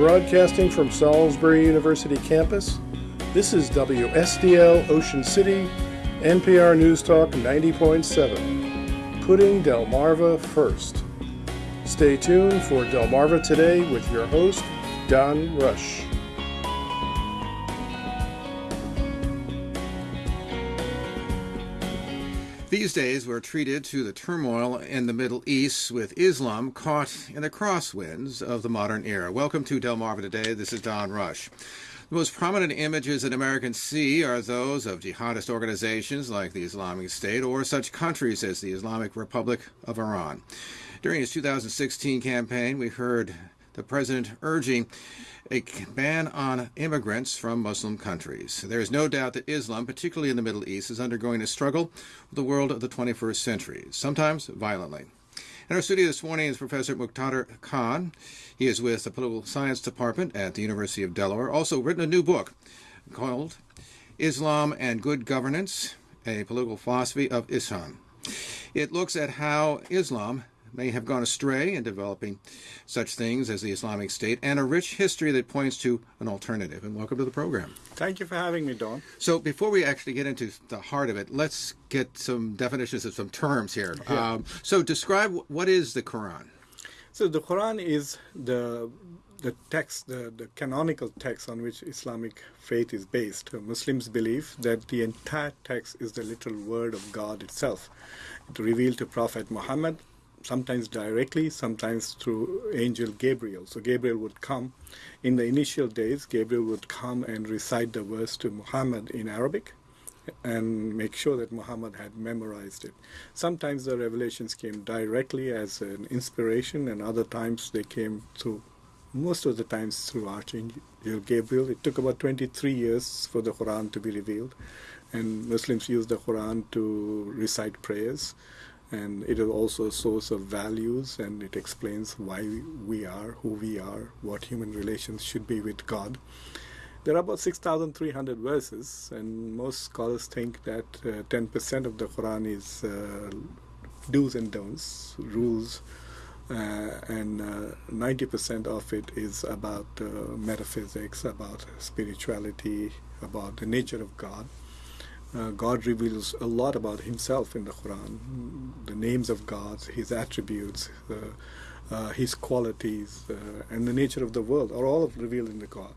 Broadcasting from Salisbury University campus, this is WSDL Ocean City, NPR News Talk 90.7, putting Delmarva first. Stay tuned for Delmarva Today with your host, Don Rush. These days, we're treated to the turmoil in the Middle East with Islam caught in the crosswinds of the modern era. Welcome to Delmarva Today. This is Don Rush. The most prominent images that Americans see are those of jihadist organizations like the Islamic State or such countries as the Islamic Republic of Iran. During his 2016 campaign, we heard the president urging a ban on immigrants from Muslim countries. There is no doubt that Islam, particularly in the Middle East, is undergoing a struggle with the world of the 21st century, sometimes violently. In our studio this morning is Professor Muqtedar Khan. He is with the Political Science Department at the University of Delaware, also written a new book called Islam and Good Governance, a Political Philosophy of Ihsan. It looks at how Islam may have gone astray in developing such things as the Islamic State and a rich history that points to an alternative. And welcome to the program. Thank you for having me, Don. So, before we actually get into the heart of it, let's get some definitions of some terms here. Yeah. Um, so, describe what is the Quran? So, the Quran is the the text, the, the canonical text on which Islamic faith is based. Muslims believe that the entire text is the literal word of God itself. It revealed to Prophet Muhammad sometimes directly, sometimes through angel Gabriel. So Gabriel would come. In the initial days, Gabriel would come and recite the verse to Muhammad in Arabic and make sure that Muhammad had memorized it. Sometimes the revelations came directly as an inspiration, and other times they came through, most of the times through Archangel Gabriel. It took about 23 years for the Quran to be revealed, and Muslims use the Quran to recite prayers and it is also a source of values and it explains why we are who we are what human relations should be with god. There are about 6300 verses and most scholars think that uh, 10% of the quran is uh, do's and don'ts rules uh, and 90% uh, of it is about uh, metaphysics about spirituality about the nature of god uh, God reveals a lot about Himself in the Quran, the names of God, His attributes, uh, uh, His qualities, uh, and the nature of the world are all revealed in the Quran.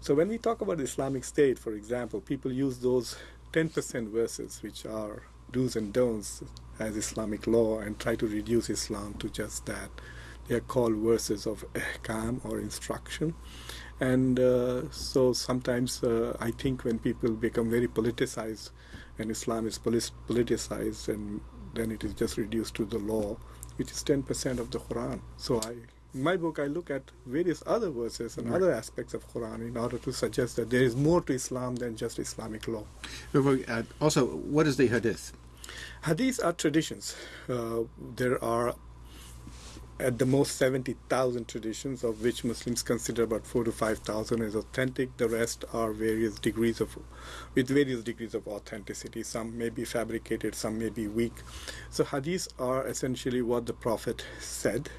So when we talk about Islamic State, for example, people use those 10% verses, which are do's and don'ts as Islamic law, and try to reduce Islam to just that. They are called verses of ahkam or instruction. And uh, so sometimes uh, I think when people become very politicized and Islam is politicized, and then it is just reduced to the law, which is 10% of the Quran. So I, in my book, I look at various other verses and right. other aspects of Quran in order to suggest that there is more to Islam than just Islamic law. Uh, also, what is the Hadith? Hadiths are traditions. Uh, there are at the most 70,000 traditions, of which Muslims consider about 4 to 5,000 as authentic. The rest are various degrees of, with various degrees of authenticity. Some may be fabricated, some may be weak. So hadiths are essentially what the Prophet said,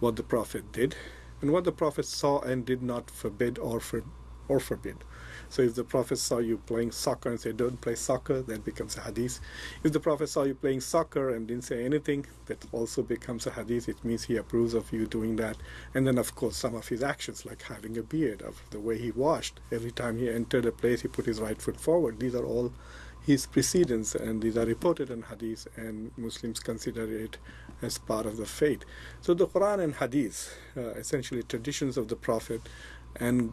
what the Prophet did, and what the Prophet saw and did not forbid or, for, or forbid. So if the Prophet saw you playing soccer and said, don't play soccer, that becomes a hadith. If the Prophet saw you playing soccer and didn't say anything, that also becomes a hadith. It means he approves of you doing that. And then, of course, some of his actions, like having a beard, of the way he washed. Every time he entered a place, he put his right foot forward. These are all his precedents, and these are reported in hadith, and Muslims consider it as part of the faith. So the Quran and hadith, uh, essentially traditions of the Prophet, and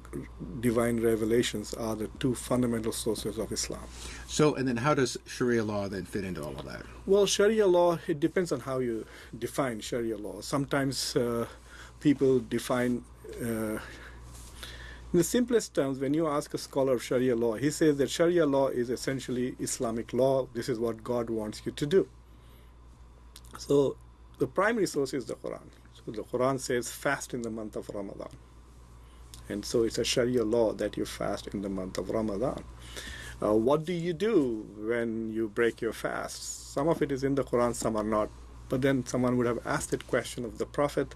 divine revelations are the two fundamental sources of Islam. So, and then how does Sharia law then fit into all of that? Well, Sharia law, it depends on how you define Sharia law. Sometimes uh, people define, uh, in the simplest terms, when you ask a scholar of Sharia law, he says that Sharia law is essentially Islamic law. This is what God wants you to do. So, the primary source is the Quran. So, the Quran says, fast in the month of Ramadan and so it's a Sharia law that you fast in the month of Ramadan. Uh, what do you do when you break your fast? Some of it is in the Quran, some are not. But then someone would have asked that question of the Prophet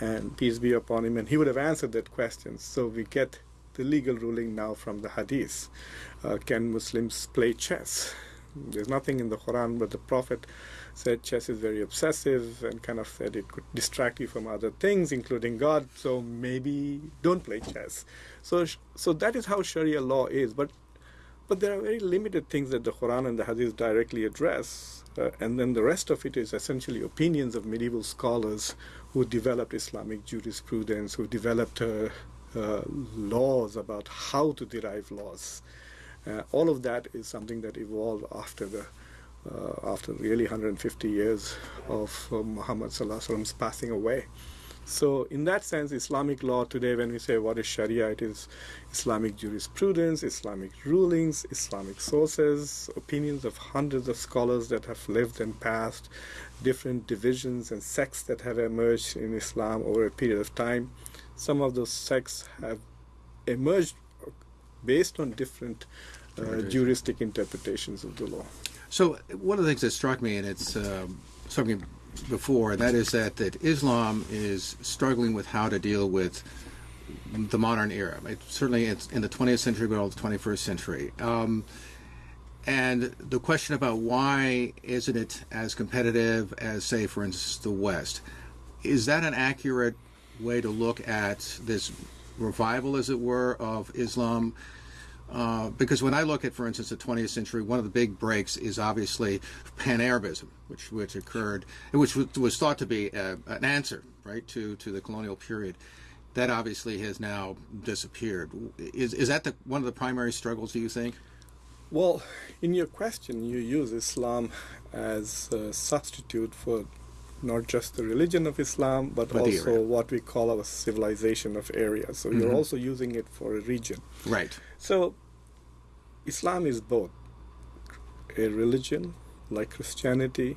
and peace be upon him, and he would have answered that question. So we get the legal ruling now from the Hadith. Uh, can Muslims play chess? There's nothing in the Quran, but the Prophet said chess is very obsessive and kind of said it could distract you from other things, including God. So maybe don't play chess. So, so that is how Sharia law is. But, but there are very limited things that the Quran and the Hadith directly address. Uh, and then the rest of it is essentially opinions of medieval scholars who developed Islamic jurisprudence, who developed uh, uh, laws about how to derive laws. Uh, all of that is something that evolved after the uh, after really 150 years of uh, Muhammad Sallallahu passing away. So, in that sense, Islamic law today, when we say what is Sharia, it is Islamic jurisprudence, Islamic rulings, Islamic sources, opinions of hundreds of scholars that have lived and passed, different divisions and sects that have emerged in Islam over a period of time. Some of those sects have emerged based on different uh, juristic interpretations of the law. So one of the things that struck me, and it's um, something before, and that is that, that Islam is struggling with how to deal with the modern era. It, certainly, it's in the 20th century, but also the 21st century. Um, and the question about why isn't it as competitive as, say, for instance, the West? Is that an accurate way to look at this revival, as it were, of Islam? Uh, because when I look at, for instance, the 20th century, one of the big breaks is obviously Pan-Arabism, which which occurred, which was thought to be a, an answer, right, to to the colonial period. That obviously has now disappeared. Is is that the, one of the primary struggles? Do you think? Well, in your question, you use Islam as a substitute for not just the religion of Islam, but, but also what we call our civilization of area. So mm-hmm. you're also using it for a region. Right. So Islam is both a religion like Christianity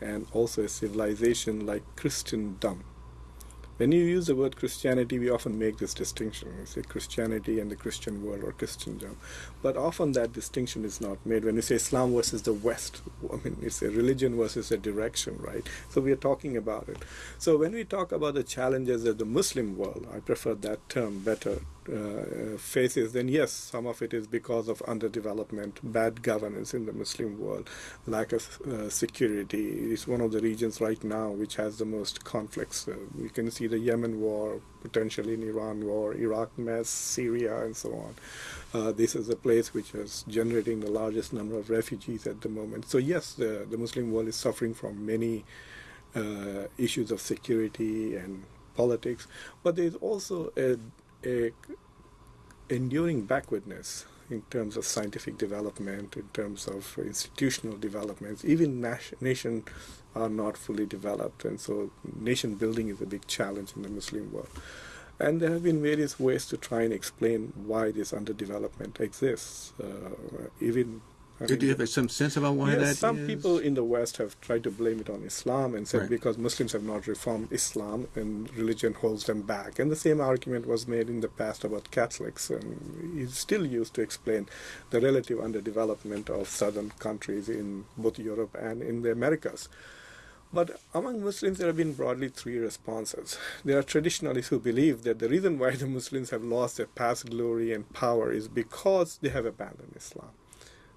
and also a civilization like Christendom. When you use the word Christianity, we often make this distinction. We say Christianity and the Christian world or Christendom. But often that distinction is not made. When you say Islam versus the West, I mean, it's a religion versus a direction, right? So we are talking about it. So when we talk about the challenges of the Muslim world, I prefer that term better uh, faces, then yes, some of it is because of underdevelopment, bad governance in the Muslim world, lack of uh, security. It's one of the regions right now which has the most conflicts. Uh, we can see the Yemen war, potentially in Iran war, Iraq mess, Syria, and so on. Uh, this is a place which is generating the largest number of refugees at the moment. So yes, the, the Muslim world is suffering from many uh, issues of security and politics, but there's also a a enduring backwardness in terms of scientific development, in terms of institutional developments. Even nations are not fully developed, and so nation building is a big challenge in the Muslim world. And there have been various ways to try and explain why this underdevelopment exists. Uh, even Do you have some sense about why yes, that some is? people in the West have tried to blame it on Islam and said right. because Muslims have not reformed Islam and religion holds them back. And the same argument was made in the past about Catholics, and is still used to explain the relative underdevelopment of southern countries in both Europe and in the Americas. But among Muslims, there have been broadly three responses. There are traditionalists who believe that the reason why the Muslims have lost their past glory and power is because they have abandoned Islam.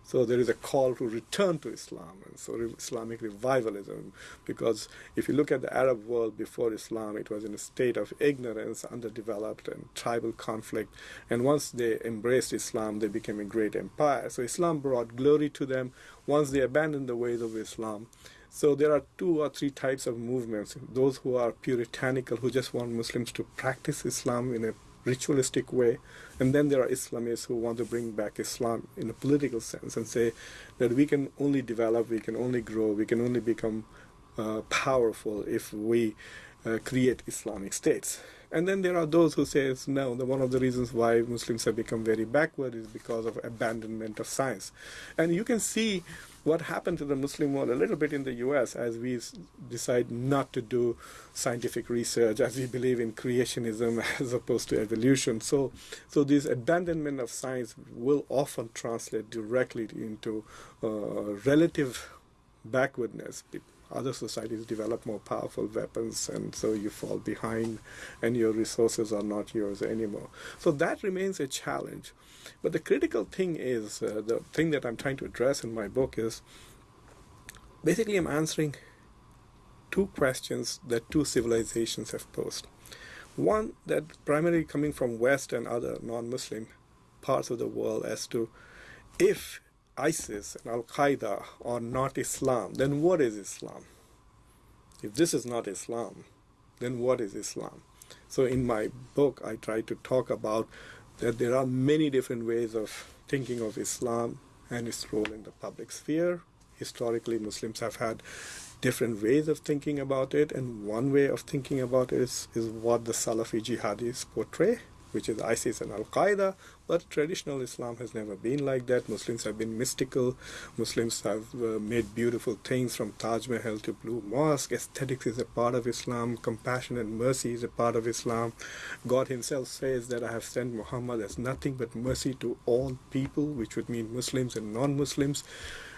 So there is a call to return to Islam, and so Islamic revivalism. Because if you look at the Arab world before Islam, it was in a state of ignorance, underdeveloped, and tribal conflict. And once they embraced Islam, they became a great empire. So Islam brought glory to them. Once they abandoned the ways of Islam, so there are two or three types of movements. Those who are puritanical, who just want Muslims to practice Islam in a ritualistic way. And then there are Islamists who want to bring back Islam in a political sense and say that we can only develop, we can only grow, we can only become uh, powerful if we uh, create Islamic states. And then there are those who say no, the, one of the reasons why Muslims have become very backward is because of abandonment of science. And you can see what happened to the Muslim world a little bit in the US as we decide not to do scientific research, as we believe in creationism as opposed to evolution. So, so this abandonment of science will often translate directly into uh, relative backwardness. Other societies develop more powerful weapons, and so you fall behind, and your resources are not yours anymore. So that remains a challenge. But the critical thing is uh, the thing that I'm trying to address in my book is basically I'm answering two questions that two civilizations have posed. One that primarily coming from West and other non-Muslim parts of the world as to if ISIS and Al Qaeda are not Islam, then what is Islam? If this is not Islam, then what is Islam? So in my book, I try to talk about that there are many different ways of thinking of Islam and its role in the public sphere. Historically, Muslims have had different ways of thinking about it, and one way of thinking about it is, is what the Salafi jihadis portray, which is ISIS and Al Qaeda. But traditional Islam has never been like that. Muslims have been mystical. Muslims have uh, made beautiful things from Taj Mahal to Blue Mosque. Aesthetics is a part of Islam. Compassion and mercy is a part of Islam. God Himself says that I have sent Muhammad as nothing but mercy to all people, which would mean Muslims and non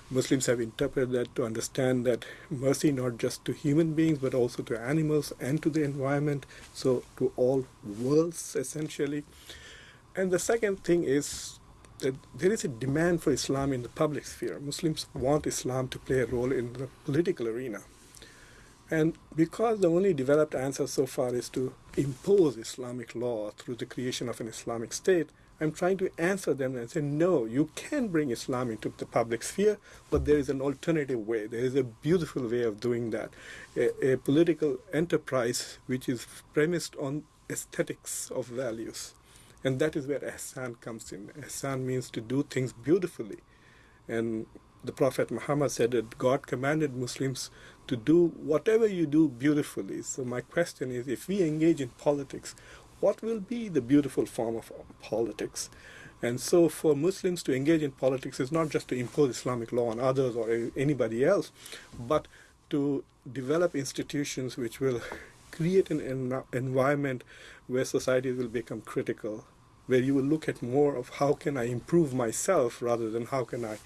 Muslims. Have interpreted that to understand that mercy not just to human beings but also to animals and to the environment, so to all worlds essentially. And the second thing is that there is a demand for Islam in the public sphere. Muslims want Islam to play a role in the political arena. And because the only developed answer so far is to impose Islamic law through the creation of an Islamic state, I'm trying to answer them and say, no, you can bring Islam into the public sphere, but there is an alternative way. There is a beautiful way of doing that. A, a political enterprise which is premised on aesthetics of values. And that is where ihsan comes in. Ihsan means to do things beautifully. And the Prophet Muhammad said that God commanded Muslims to do whatever you do beautifully. So my question is, if we engage in politics, what will be the beautiful form of um, politics? And so for Muslims to engage in politics is not just to impose Islamic law on others or anybody else, but to develop institutions which will create an en environment where society will become critical, where you will look at more of how can I improve myself rather than how can I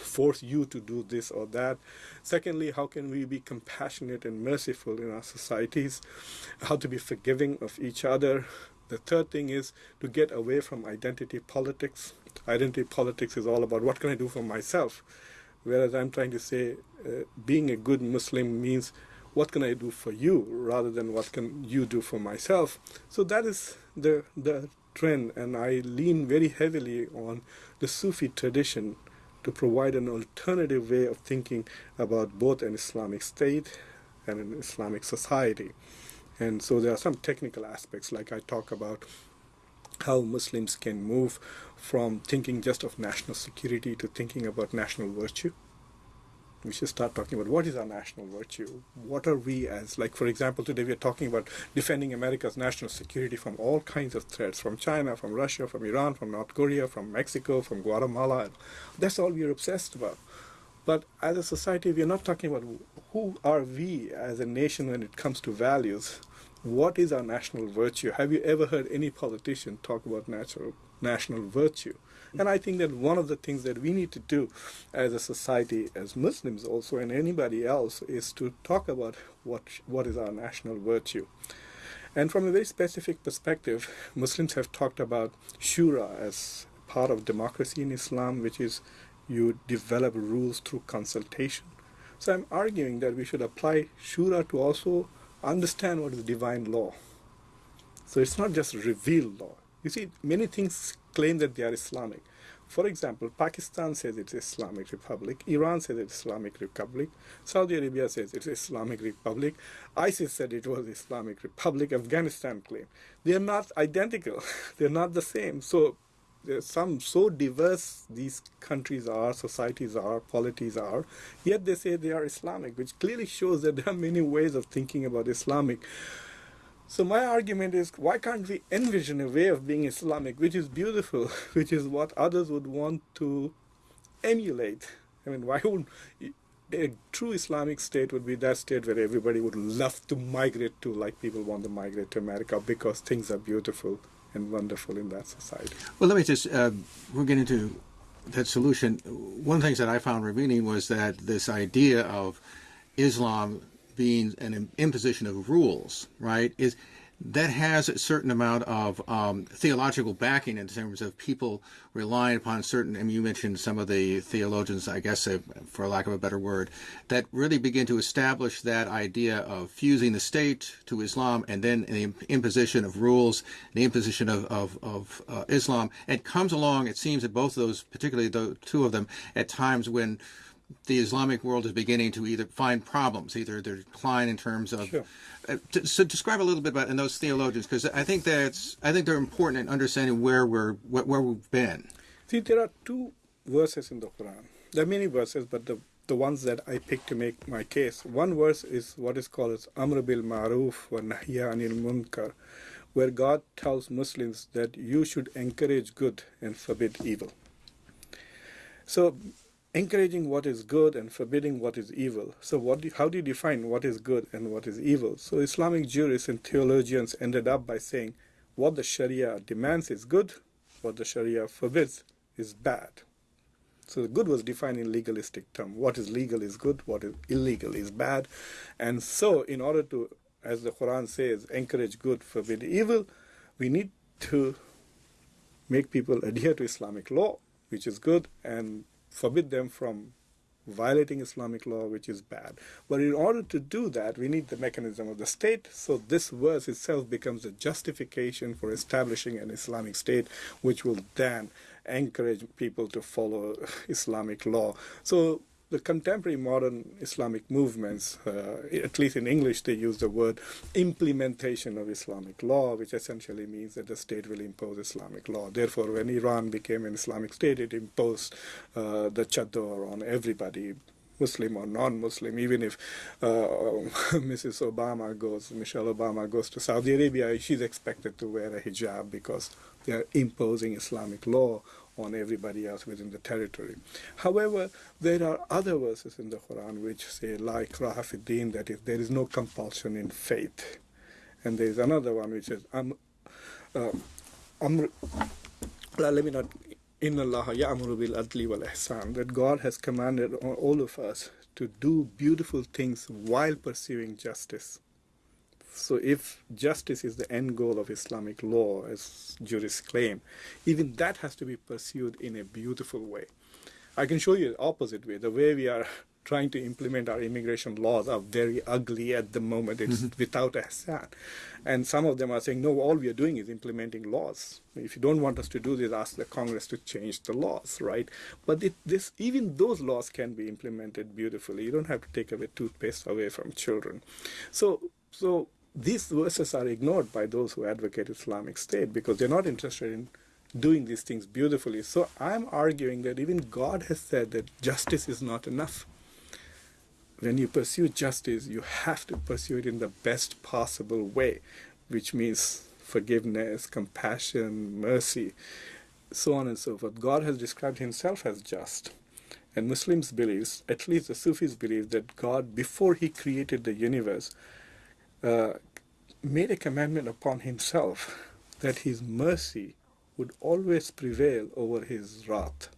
force you to do this or that. Secondly, how can we be compassionate and merciful in our societies? How to be forgiving of each other. The third thing is to get away from identity politics. Identity politics is all about what can I do for myself, whereas I'm trying to say uh, being a good Muslim means what can I do for you rather than what can you do for myself. So that is the the trend, and I lean very heavily on the Sufi tradition to provide an alternative way of thinking about both an Islamic state and an Islamic society. And so there are some technical aspects, like I talk about how Muslims can move from thinking just of national security to thinking about national virtue we should start talking about what is our national virtue? What are we as like for example today we are talking about defending america's national security from all kinds of threats from china from russia from iran from north korea from mexico from guatemala that's all we're obsessed about. But as a society we are not talking about who are we as a nation when it comes to values. What is our national virtue? Have you ever heard any politician talk about natural national virtue and I think that one of the things that we need to do as a society, as Muslims also, and anybody else, is to talk about what, what is our national virtue. And from a very specific perspective, Muslims have talked about shura as part of democracy in Islam, which is you develop rules through consultation. So I'm arguing that we should apply shura to also understand what is divine law. So it's not just revealed law. You see, many things claim that they are Islamic. For example, Pakistan says it's Islamic Republic, Iran says it's Islamic Republic, Saudi Arabia says it's Islamic Republic, ISIS said it was Islamic Republic, Afghanistan claimed. They are not identical, they're not the same. So there's some so diverse these countries are, societies are, polities are, yet they say they are Islamic, which clearly shows that there are many ways of thinking about Islamic. So my argument is, why can't we envision a way of being Islamic, which is beautiful, which is what others would want to emulate? I mean, why would a true Islamic state would be that state where everybody would love to migrate to, like people want to migrate to America because things are beautiful and wonderful in that society. Well, let me just, uh, we're getting to that solution, one of the things that I found revealing was that this idea of Islam being an imposition of rules, right, is that has a certain amount of um, theological backing in terms of people relying upon certain, and you mentioned some of the theologians, I guess, uh, for lack of a better word, that really begin to establish that idea of fusing the state to Islam and then the imposition of rules, the imposition of, of, of uh, Islam. It comes along, it seems that both of those, particularly the two of them, at times when the Islamic world is beginning to either find problems, either their decline in terms of. Sure. Uh, so describe a little bit about in those theologians because I think that's I think they're important in understanding where we're where we've been. See, there are two verses in the Quran. There are many verses, but the the ones that I picked to make my case. One verse is what is called as Amr bil Ma'ruf wa Nahya anil Munkar, where God tells Muslims that you should encourage good and forbid evil. So encouraging what is good and forbidding what is evil. So what do, how do you define what is good and what is evil? So Islamic jurists and theologians ended up by saying what the Sharia demands is good, what the Sharia forbids is bad. So the good was defined in legalistic term. What is legal is good, what is illegal is bad. And so in order to, as the Quran says, encourage good, forbid evil, we need to make people adhere to Islamic law, which is good, and forbid them from violating Islamic law, which is bad. But in order to do that, we need the mechanism of the state. So this verse itself becomes a justification for establishing an Islamic state, which will then encourage people to follow Islamic law. So the contemporary modern Islamic movements, uh, at least in English, they use the word implementation of Islamic law, which essentially means that the state will impose Islamic law. Therefore, when Iran became an Islamic state, it imposed uh, the chador on everybody, Muslim or non-Muslim, even if uh, Mrs. Obama goes, Michelle Obama goes to Saudi Arabia, she's expected to wear a hijab because they are imposing Islamic law on everybody else within the territory. However, there are other verses in the Quran which say, like Rahafiddin, that is, there is no compulsion in faith. And there is another one which says, um, uh, um, let me not, in Allah ya'muru bil adli wal ihsan, that God has commanded all of us to do beautiful things while pursuing justice. So if justice is the end goal of Islamic law, as jurists claim, even that has to be pursued in a beautiful way. I can show you the opposite way. The way we are trying to implement our immigration laws are very ugly at the moment. It's mm-hmm. without ihsan. And some of them are saying, no, all we are doing is implementing laws. If you don't want us to do this, ask the Congress to change the laws, right? But it, this, even those laws can be implemented beautifully. You don't have to take away toothpaste away from children. So, so these verses are ignored by those who advocate Islamic State because they're not interested in doing these things beautifully. So I'm arguing that even God has said that justice is not enough. When you pursue justice, you have to pursue it in the best possible way, which means forgiveness, compassion, mercy, so on and so forth. God has described himself as just. And Muslims believe, at least the Sufis believe, that God, before he created the universe, uh, made a commandment upon himself that his mercy would always prevail over his wrath.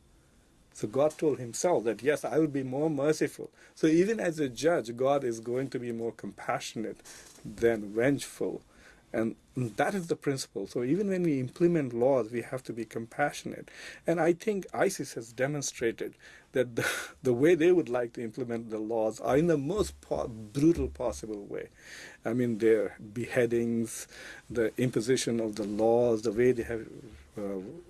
So God told himself that, yes, I will be more merciful. So even as a judge, God is going to be more compassionate than vengeful. And that is the principle. So even when we implement laws, we have to be compassionate. And I think ISIS has demonstrated that the, the way they would like to implement the laws are in the most po brutal possible way. I mean, their beheadings, the imposition of the laws, the way they have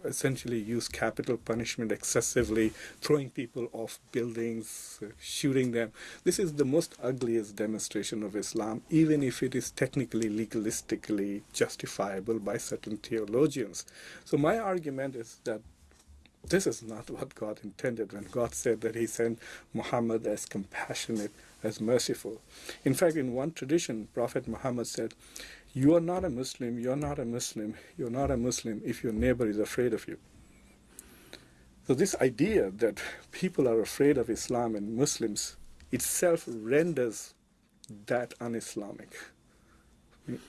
essentially use capital punishment excessively, throwing people off buildings, uh, shooting them. This is the most ugliest demonstration of Islam, even if it is technically, legalistically justifiable by certain theologians. So my argument is that this is not what God intended when God said that he sent Muhammad as compassionate, as merciful. In fact, in one tradition, Prophet Muhammad said, you are not a Muslim, you're not a Muslim, you're not a Muslim if your neighbor is afraid of you. So this idea that people are afraid of Islam and Muslims itself renders that un-Islamic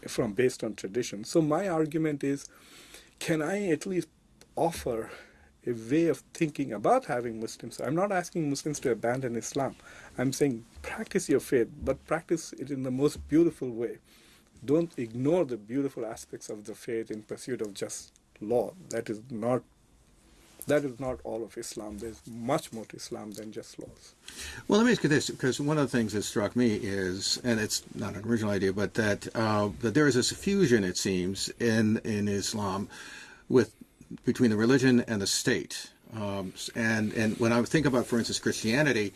from based on tradition. So my argument is, can I at least offer a way of thinking about having Muslims. I'm not asking Muslims to abandon Islam. I'm saying practice your faith, but practice it in the most beautiful way. Don't ignore the beautiful aspects of the faith in pursuit of just law. That is not that is not all of Islam. There's much more to Islam than just laws. Well, let me ask you this, because one of the things that struck me is, and it's not an original idea, but that uh, that there is a fusion, it seems, in in Islam, with between the religion and the state. Um, and and when I think about, for instance, Christianity,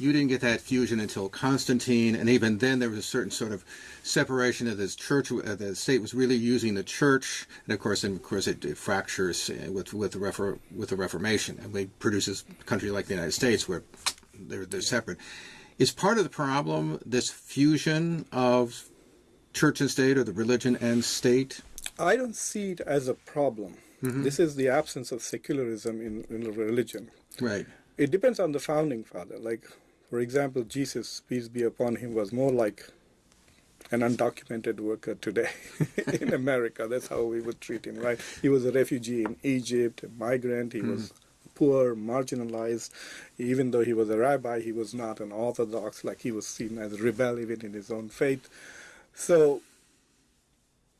you didn't get that fusion until Constantine, and even then there was a certain sort of separation of this church. Uh, the state was really using the church, and of course, and of course, it, it fractures uh, with with the refor- with the Reformation, and we produces a country like the United States where they're they're separate. Is part of the problem this fusion of church and state, or the religion and state? I don't see it as a problem. Mm-hmm. This is the absence of secularism in, in religion. Right. It depends on the founding father. Like for example, Jesus, peace be upon him, was more like an undocumented worker today in America. That's how we would treat him, right? He was a refugee in Egypt, a migrant. He mm. was poor, marginalized. Even though he was a rabbi, he was not an orthodox, like he was seen as a rebel even in his own faith. So,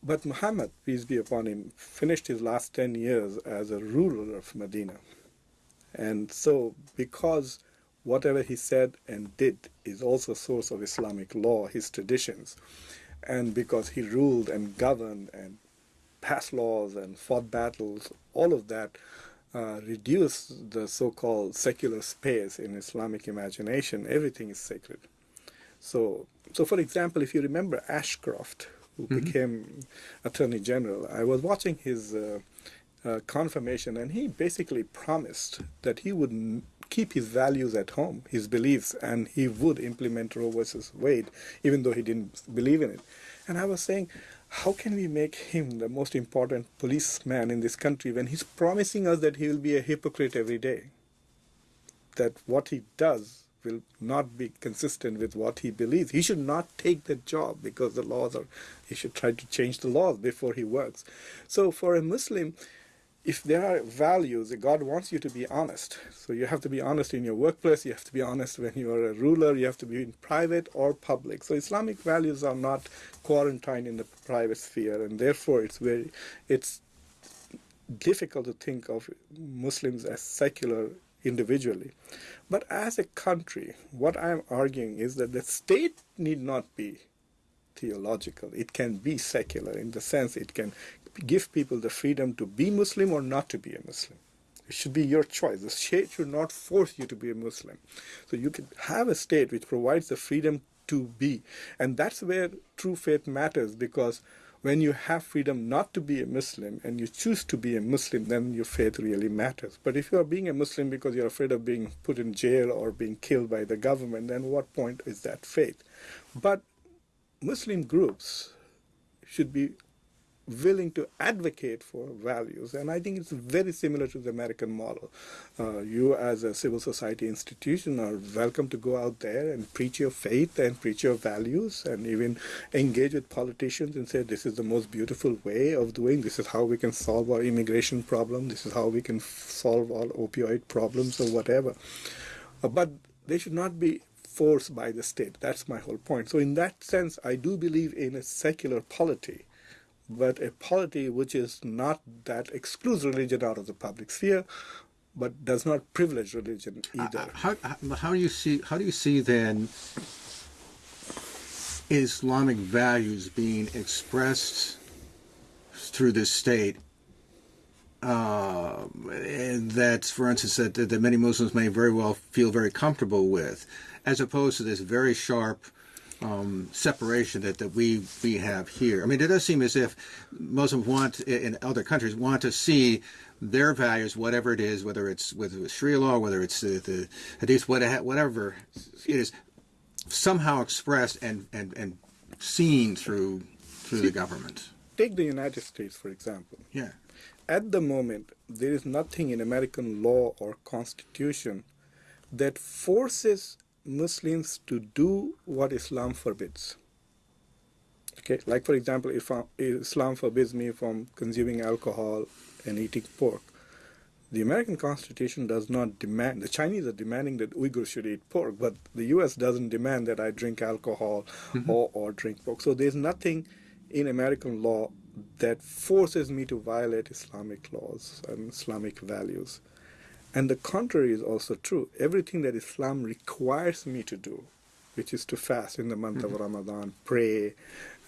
but Muhammad, peace be upon him, finished his last 10 years as a ruler of Medina. And so, because whatever he said and did is also a source of Islamic law, his traditions. And because he ruled and governed and passed laws and fought battles, all of that uh, reduced the so-called secular space in Islamic imagination. Everything is sacred. So, so for example, if you remember Ashcroft, who mm-hmm. became Attorney General, I was watching his uh, uh, confirmation, and he basically promised that he would keep his values at home, his beliefs, and he would implement Roe versus Wade, even though he didn't believe in it. And I was saying, how can we make him the most important policeman in this country when he's promising us that he will be a hypocrite every day? That what he does will not be consistent with what he believes. He should not take the job because the laws are, he should try to change the laws before he works. So for a Muslim, if there are values, God wants you to be honest. So you have to be honest in your workplace, you have to be honest when you are a ruler, you have to be in private or public. So Islamic values are not quarantined in the private sphere, and therefore it's very, it's difficult to think of Muslims as secular individually. But as a country, what I'm arguing is that the state need not be theological. It can be secular in the sense it can give people the freedom to be Muslim or not to be a Muslim. It should be your choice. The state should not force you to be a Muslim. So you can have a state which provides the freedom to be. And that's where true faith matters because when you have freedom not to be a Muslim and you choose to be a Muslim, then your faith really matters. But if you are being a Muslim because you're afraid of being put in jail or being killed by the government, then what point is that faith? But Muslim groups should be willing to advocate for values. And I think it's very similar to the American model. Uh, you, as a civil society institution, are welcome to go out there and preach your faith and preach your values and even engage with politicians and say, this is the most beautiful way of doing, this is how we can solve our immigration problem, this is how we can solve all opioid problems or whatever. Uh, but they should not be forced by the state. That's my whole point. So in that sense, I do believe in a secular polity but a polity which is not that excludes religion out of the public sphere, but does not privilege religion uh, either. How, how, how do you see how do you see then Islamic values being expressed through this state? Uh, that, for instance, that, that many Muslims may very well feel very comfortable with, as opposed to this very sharp um, separation that, that we we have here. I mean, it does seem as if Muslims want in other countries want to see their values, whatever it is, whether it's with Sharia law, whether it's the, the Hadith, whatever it is, somehow expressed and and and seen through through see, the government. Take the United States, for example. Yeah. At the moment, there is nothing in American law or constitution that forces Muslims to do what Islam forbids. Okay, like for example, if Islam forbids me from consuming alcohol and eating pork, The American Constitution does not demand, the Chinese are demanding that Uyghurs should eat pork, but the US doesn't demand that I drink alcohol mm-hmm. or, or drink pork. So there's nothing in American law that forces me to violate Islamic laws and Islamic values. And the contrary is also true. Everything that Islam requires me to do, which is to fast in the month mm-hmm. of Ramadan, pray,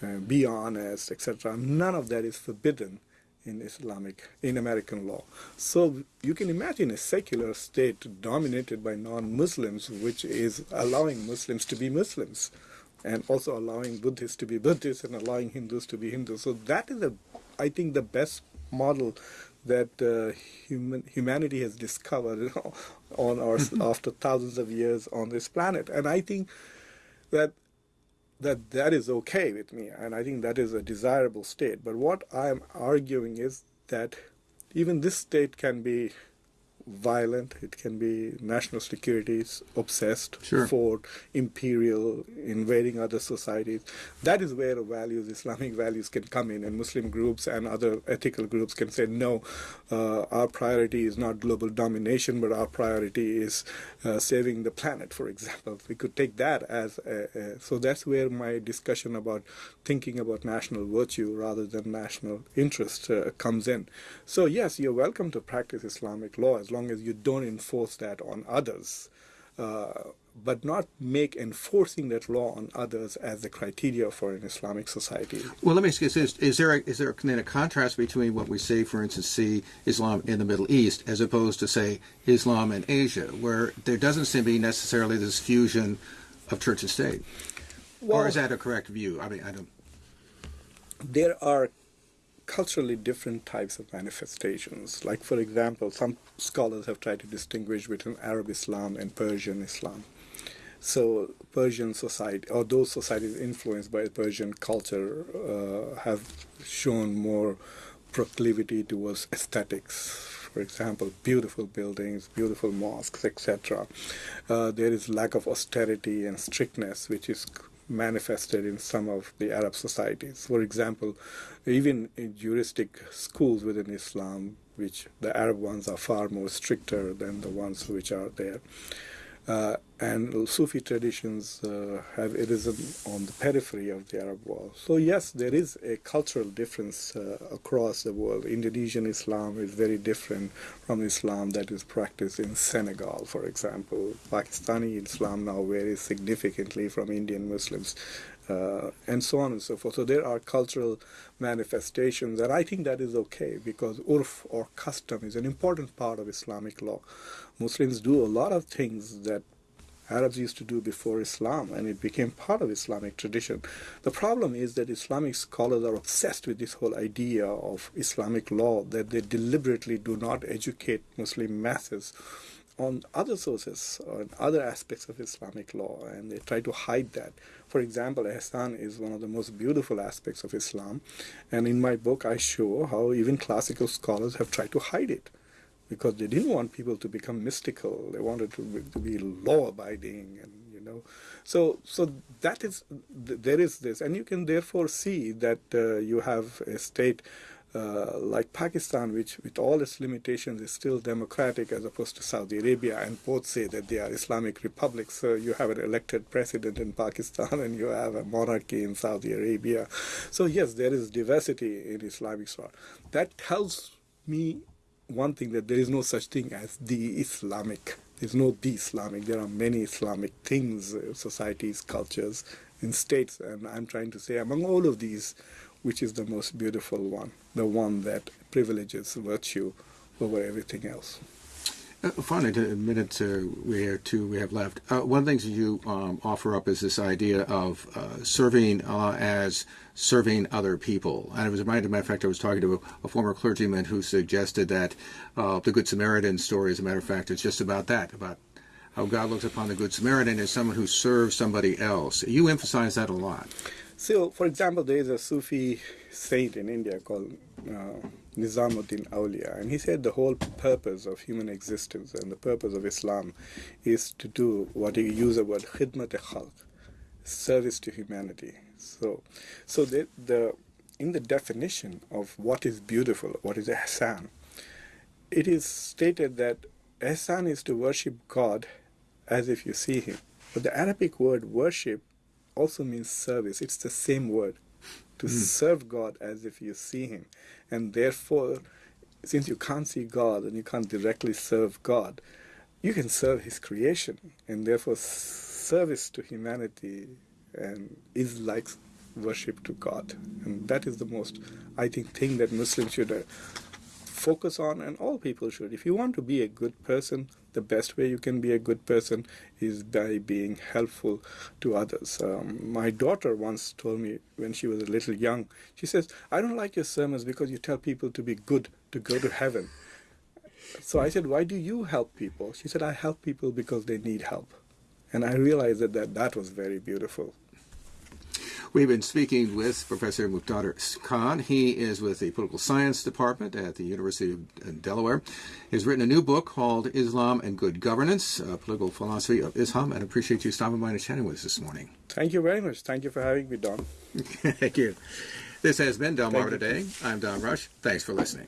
uh, be honest, etc., none of that is forbidden in Islamic, in American law. So you can imagine a secular state dominated by non-Muslims, which is allowing Muslims to be Muslims, and also allowing Buddhists to be Buddhists and allowing Hindus to be Hindus. So that is, a, I think, the best model that uh, human, humanity has discovered on our, after thousands of years on this planet. And I think that that that is okay with me, and I think that is a desirable state. But what I am arguing is that even this state can be violent. It can be national security obsessed sure. for imperial invading other societies. That is where values, Islamic values, can come in, and Muslim groups and other ethical groups can say, no, uh, our priority is not global domination, but our priority is uh, saving the planet, for example. We could take that as a, a, so. That's where my discussion about thinking about national virtue rather than national interest uh, comes in. So yes, you're welcome to practice Islamic law as long as you don't enforce that on others. Uh, but not make enforcing that law on others as the criteria for an Islamic society. Well, let me ask you this: Is there a, is there then a contrast between what we say, for instance, see Islam in the Middle East, as opposed to say Islam in Asia, where there doesn't seem to be necessarily this fusion of church and state? Well, or is that a correct view? I mean, I don't. There are culturally different types of manifestations. Like, for example, some scholars have tried to distinguish between Arab Islam and Persian Islam. So, Persian society, or those societies influenced by Persian culture, uh, have shown more proclivity towards aesthetics. For example, beautiful buildings, beautiful mosques, etc. Uh, there is lack of austerity and strictness, which is manifested in some of the Arab societies. For example, even in juristic schools within Islam, which the Arab ones are far more stricter than the ones which are there. Uh, and Sufi traditions uh, have arisen on the periphery of the Arab world. So yes, there is a cultural difference uh, across the world. Indonesian Islam is very different from Islam that is practiced in Senegal, for example. Pakistani Islam now varies significantly from Indian Muslims uh, and so on and so forth. So there are cultural manifestations, and I think that is okay because urf or custom is an important part of Islamic law. Muslims do a lot of things that Arabs used to do before Islam, and it became part of Islamic tradition. The problem is that Islamic scholars are obsessed with this whole idea of Islamic law that they deliberately do not educate Muslim masses on other sources, on other aspects of Islamic law, and they try to hide that. For example, ihsan is one of the most beautiful aspects of Islam, and in my book I show how even classical scholars have tried to hide it because they didn't want people to become mystical. They wanted to be, to be law-abiding, and you know, so so that is there is this, and you can therefore see that uh, you have a state uh, like Pakistan, which with all its limitations is still democratic as opposed to Saudi Arabia, and both say that they are Islamic republics. So you have an elected president in Pakistan and you have a monarchy in Saudi Arabia. So yes, there is diversity in Islamic thought. That tells me one thing that there is no such thing as the Islamic. There's no the Islamic. There are many Islamic things, uh, societies, cultures, in states, and I'm trying to say among all of these which is the most beautiful one, the one that privileges virtue over everything else. Uh, finally, a minute uh, we have two we have left. Uh, one of the things you um, offer up is this idea of uh, serving Allah as serving other people. And I was reminded, matter of fact, I was talking to a, a former clergyman who suggested that uh, the Good Samaritan story, as a matter of fact, is just about that, about how God looks upon the Good Samaritan as someone who serves somebody else. You emphasize that a lot. So, for example, there is a Sufi saint in India called uh, Nizamuddin Aulia, and he said the whole purpose of human existence and the purpose of Islam is to do what he used the word khidmat khalq, service to humanity. So, so the, the in the definition of what is beautiful, what is ihsan, it is stated that ihsan is to worship God as if you see Him. But the Arabic word worship also means service. It's the same word to hmm. serve God as if you see Him. And therefore, since you can't see God and you can't directly serve God, you can serve His creation. And therefore, service to humanity and is like worship to God. And that is the most, I think, thing that Muslims should uh, focus on, and all people should. If you want to be a good person, the best way you can be a good person is by being helpful to others. Um, my daughter once told me when she was a little young, she says, I don't like your sermons because you tell people to be good to go to heaven. So I said, Why do you help people? She said, I help people because they need help. And I realized that that, that was very beautiful. We've been speaking with Professor Muqtedar Khan. He is with the Political Science Department at the University of uh, Delaware. He's written a new book called Islam and Good Governance, a political philosophy of Ihsan, and I appreciate you stopping by and chatting with us this morning. Thank you very much. Thank you for having me, Don. Thank you. This has been Delmarva Today. I'm Don Rush. Thanks for listening.